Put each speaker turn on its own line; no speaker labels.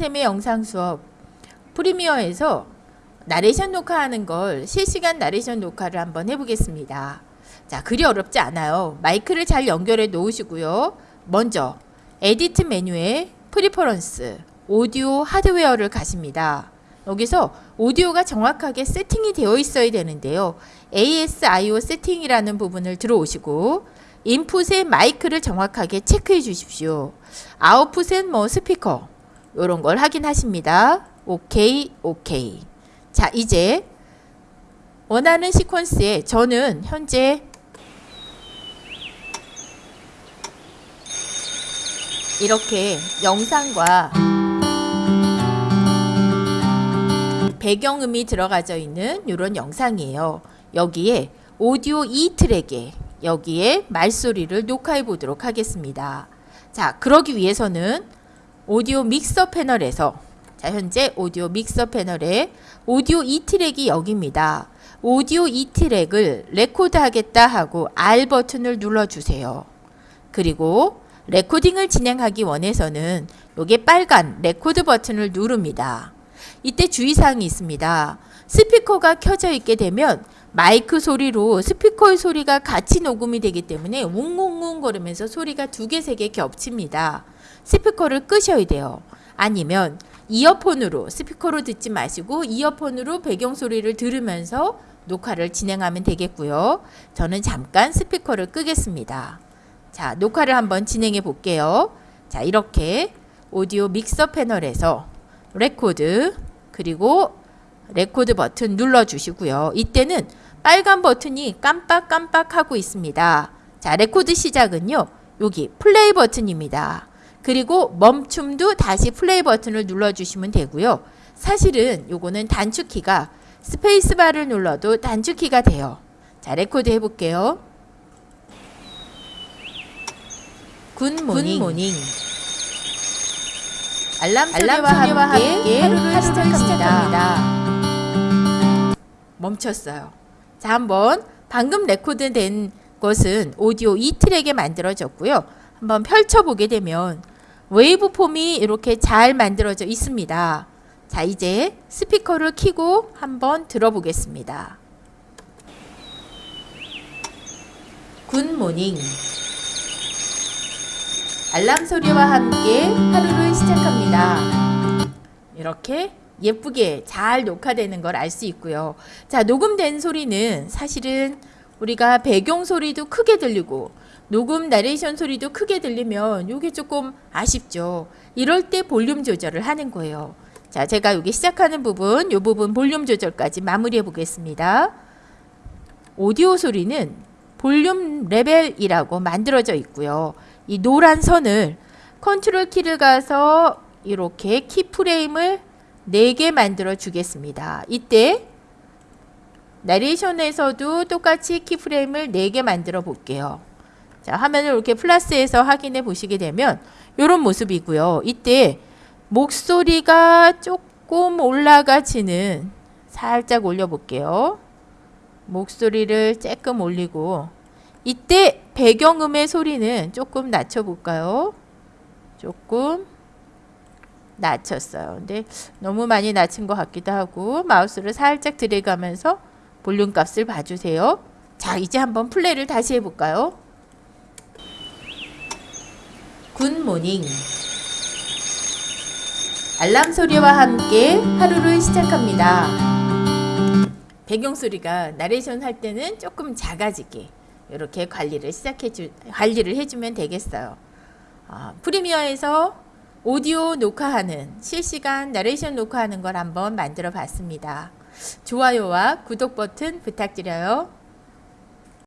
쌤의 영상 수업 프리미어에서 나레이션 녹화하는 걸 실시간 나레이션 녹화를 한번 해보겠습니다. 자, 그리 어렵지 않아요. 마이크를 잘 연결해 놓으시고요. 먼저 Edit 메뉴에 Preference 오디오 하드웨어를 가십니다. 여기서 오디오가 정확하게 세팅이 되어 있어야 되는데요. ASIO 세팅이라는 부분을 들어오시고 input의 마이크를 정확하게 체크해 주십시오. 아웃풋은 뭐 스피커 이런 걸 확인하십니다. 오케이 오케이 자 이제 원하는 시퀀스에 저는 현재 이렇게 영상과 배경음이 들어가져 있는 이런 영상이에요. 여기에 오디오 2트랙에 여기에 말소리를 녹화해 보도록 하겠습니다. 자, 그러기 위해서는 오디오 믹서 패널에서 자, 현재 오디오 믹서 패널에 오디오 2트랙이 여기입니다. 오디오 2트랙을 레코드 하겠다 하고 R 버튼을 눌러주세요. 그리고 레코딩을 진행하기 위해서는 여기 빨간 레코드 버튼을 누릅니다. 이때 주의사항이 있습니다. 스피커가 켜져 있게 되면 마이크 소리로 스피커의 소리가 같이 녹음이 되기 때문에 웅웅웅 거리면서 소리가 두 개, 세 개 겹칩니다. 스피커를 끄셔야 돼요. 아니면 이어폰으로 스피커로 듣지 마시고 이어폰으로 배경 소리를 들으면서 녹화를 진행하면 되겠고요. 저는 잠깐 스피커를 끄겠습니다. 자, 녹화를 한번 진행해 볼게요. 자, 이렇게 오디오 믹서 패널에서 레코드 그리고 레코드 버튼 눌러주시고요. 이때는 빨간 버튼이 깜빡깜빡 하고 있습니다. 자, 레코드 시작은요. 여기 플레이 버튼입니다. 그리고 멈춤도 다시 플레이 버튼을 눌러주시면 되고요. 사실은 요거는 단축키가 스페이스바를 눌러도 단축키가 돼요. 자, 레코드 해볼게요. Good morning. Good morning. 알람 소리와, 함께, 함께 하루를, 시작합니다. 시작합니다. 멈췄어요. 자, 한번 방금 record된 것은 오디오 2트랙에 만들어졌고요. 한번 펼쳐보게 되면 waveform이 이렇게 잘 만들어져 있습니다. 자, 이제 스피커를 켜고 한번 들어보겠습니다. Good morning. 알람 소리와 함께 하루를 시작합니다. 이렇게 예쁘게 잘 녹화되는 걸 알 수 있고요. 자, 녹음된 소리는 사실은 우리가 배경 소리도 크게 들리고 녹음 나레이션 소리도 크게 들리면 이게 조금 아쉽죠. 이럴 때 볼륨 조절을 하는 거예요. 자, 제가 여기 시작하는 부분, 이 부분 볼륨 조절까지 마무리해 보겠습니다. 오디오 소리는 볼륨 레벨이라고 만들어져 있고요. 이 노란 선을 컨트롤 키를 가서 이렇게 key frame을 4개 만들어 주겠습니다. 이때 나레이션에서도 똑같이 key frame을 4개 만들어 볼게요. 자, 화면을 이렇게 플러스해서 확인해 보시게 되면 이런 모습이고요. 이때 목소리가 조금 올라가지는 살짝 올려 볼게요. 목소리를 조금 올리고 이때 배경음의 소리는 조금 낮춰 볼까요? 조금 낮췄어요. 근데 너무 많이 낮춘 것 같기도 하고 마우스를 살짝 들여가면서 볼륨 값을 봐주세요. 자 이제 한번 플레이를 다시 해볼까요? 굿모닝 알람 소리와 함께 하루를 시작합니다. 배경 소리가 나레이션 할 때는 조금 작아지게 이렇게 관리를 시작해 주 관리를 해주면 되겠어요. 어, 프리미어에서 오디오 녹화하는 실시간 나레이션 녹화하는 걸 한번 만들어 봤습니다. 좋아요와 구독 버튼 부탁드려요.